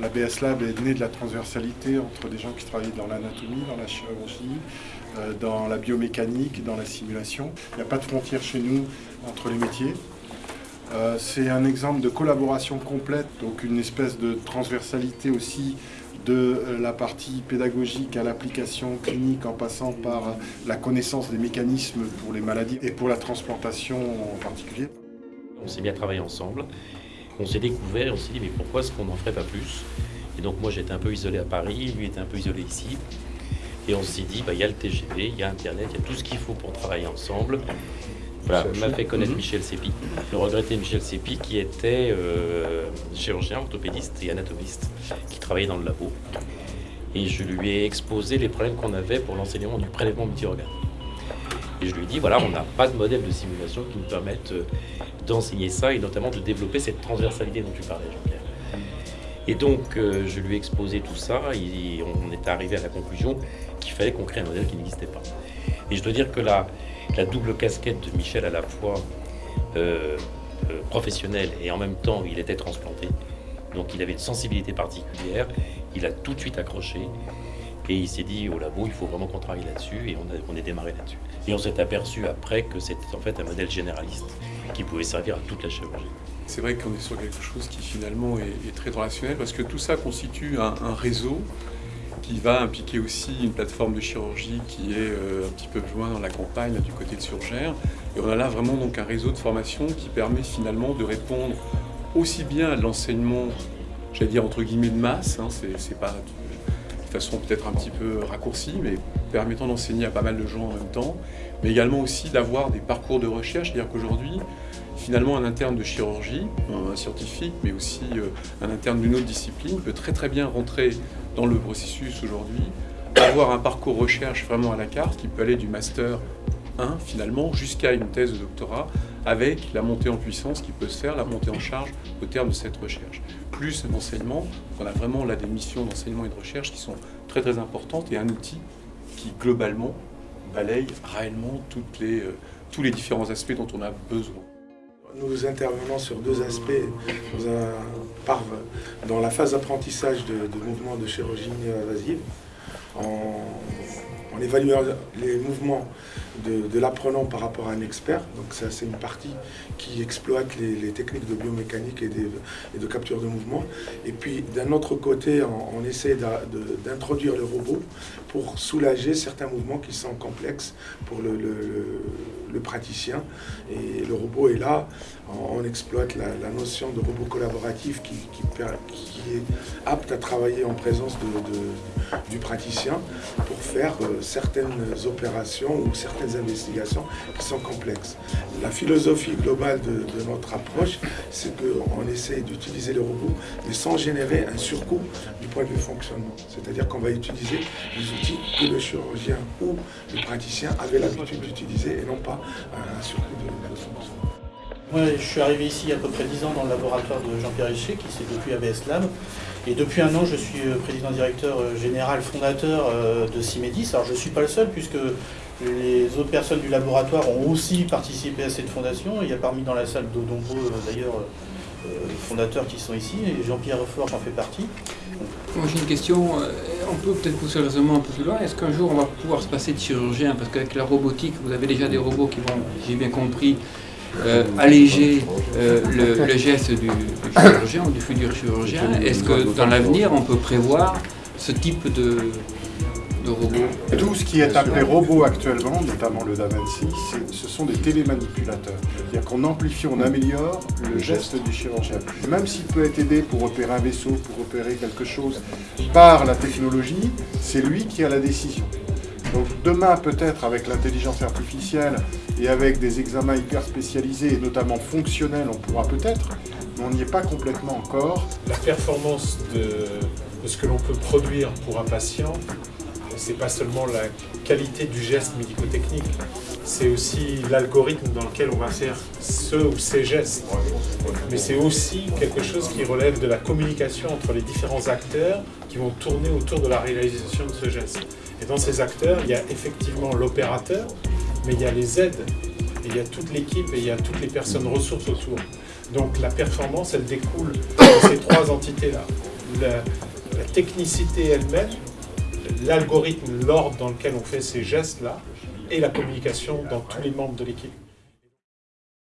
La BS Lab est née de la transversalité entre des gens qui travaillent dans l'anatomie, dans la chirurgie, euh, dans la biomécanique, dans la simulation. Il n'y a pas de frontière chez nous entre les métiers. Euh, c'est un exemple de collaboration complète, donc une espèce de transversalité aussi de euh, la partie pédagogique à l'application clinique en passant par la connaissance des mécanismes pour les maladies et pour la transplantation en particulier. On s'est bien travaillé ensemble, on s'est découvert, on s'est dit mais pourquoi est-ce qu'on n'en ferait pas plus? Et donc moi j'étais un peu isolé à Paris, lui était un peu isolé ici. Et on s'est dit, bah, il y a le TGV, il y a Internet, il y a tout ce qu'il faut pour travailler ensemble. Voilà, m'a fait connaître mhm. Michel Sépi, le regretté Michel Sépi, qui était euh, chirurgien, orthopédiste et anatomiste, qui travaillait dans le labo. Et je lui ai exposé les problèmes qu'on avait pour l'enseignement du prélèvement multi-organes. Et je lui ai dit, voilà, on n'a pas de modèle de simulation qui nous permette euh, d'enseigner ça et notamment de développer cette transversalité dont tu parlais, Jean-Pierre. Et donc, euh, je lui ai exposé tout ça et on est arrivé à la conclusion qu'il fallait qu'on crée un modèle qui n'existait pas. Et je dois dire que la, la double casquette de Michel à la fois euh, euh, professionnelle et en même temps il était transplanté. Donc il avait une sensibilité particulière, il a tout de suite accroché et il s'est dit au labo il faut vraiment qu'on travaille là-dessus et on, on est démarré là-dessus. Et on s'est aperçu après que c'était en fait un modèle généraliste qui pouvait servir à toute la chirurgie. C'est vrai qu'on est sur quelque chose qui finalement est, très relationnel parce que tout ça constitue un réseau qui va impliquer aussi une plateforme de chirurgie qui est euh, un petit peu plus loin dans la campagne, du côté de Surgère. Et on a là vraiment donc un réseau de formation qui permet finalement de répondre aussi bien à l'enseignement, j'allais dire entre guillemets de masse, hein, c'est pas façon peut-être un petit peu raccourcie, mais permettant d'enseigner à pas mal de gens en même temps, mais également aussi d'avoir des parcours de recherche, c'est-à-dire qu'aujourd'hui, finalement un interne de chirurgie, un scientifique, mais aussi euh, un interne d'une autre discipline peut très très bien rentrer dans le processus aujourd'hui, avoir un parcours recherche vraiment à la carte qui peut aller du master 1 finalement jusqu'à une thèse de doctorat avec la montée en puissance qui peut se faire, la montée en charge au terme de cette recherche. Plus un enseignement, on a vraiment là des missions d'enseignement et de recherche qui sont très très importantes et un outil qui globalement balaye réellement toutes les, euh, tous les différents aspects dont on a besoin. Nous intervenons sur deux aspects dans, la phase d'apprentissage de, mouvements de chirurgie invasive, en évaluant les mouvements de, l'apprenant par rapport à un expert. Donc ça, c'est une partie qui exploite les, techniques de biomécanique et, de capture de mouvement. Et puis, d'un autre côté, on, essaie d'introduire le robot pour soulager certains mouvements qui sont complexes pour le, praticien. Et le robot est là. On, exploite la, notion de robot collaboratif qui, est apte à travailler en présence du praticien pour faire euh, certaines opérations ou certaines investigations qui sont complexes. La philosophie globale de, notre approche, c'est qu'on essaie d'utiliser le robot, mais sans générer un surcoût du point de vue fonctionnement. C'est-à-dire qu'on va utiliser des outils que le chirurgien ou le praticien avait l'habitude d'utiliser et non pas un surcoût de, fonctionnement. Moi, je suis arrivé ici il y a à peu près 10 ans dans le laboratoire de Jean-Pierre Richer, qui c'est depuis ABS Lab. Et depuis un an, je suis euh, président-directeur euh, général fondateur euh, de Cimedis. Alors je ne suis pas le seul, puisque les autres personnes du laboratoire ont aussi participé à cette fondation. Il y a parmi dans la salle de nombreux, d'ailleurs, fondateurs qui sont ici, et Jean-Pierre Forge en fait partie. Moi j'ai une question, on peut peut-être pousser le raisonnement un peu plus loin. Est-ce qu'un jour on va pouvoir se passer de chirurgien Parce qu'avec la robotique, vous avez déjà des robots qui vont, j'ai bien compris, euh, alléger euh, le, geste du, chirurgien ou du futur chirurgien Est-ce que dans l'avenir, on peut prévoir ce type de, de robot Tout ce qui est appelé robot actuellement, notamment le Da Vinci, ce sont des télémanipulateurs. C'est-à-dire qu'on amplifie, on améliore le geste du chirurgien. Même s'il peut être aidé pour opérer un vaisseau, pour opérer quelque chose par la technologie, c'est lui qui a la décision. Donc demain, peut-être avec l'intelligence artificielle et avec des examens hyper spécialisés et notamment fonctionnels, on pourra peut-être, mais on n'y est pas complètement encore. La performance de, ce que l'on peut produire pour un patient, c'est pas seulement la qualité du geste médico-technique, c'est aussi l'algorithme dans lequel on va faire ce ou ces gestes. Mais c'est aussi quelque chose qui relève de la communication entre les différents acteurs qui vont tourner autour de la réalisation de ce geste. Et dans ces acteurs, il y a effectivement l'opérateur, mais il y a les aides, il y a toute l'équipe et il y a toutes les personnes ressources autour. Donc la performance, elle découle de ces trois entités-là. la technicité elle-même, l'algorithme, l'ordre dans lequel on fait ces gestes-là, et la communication dans tous les membres de l'équipe.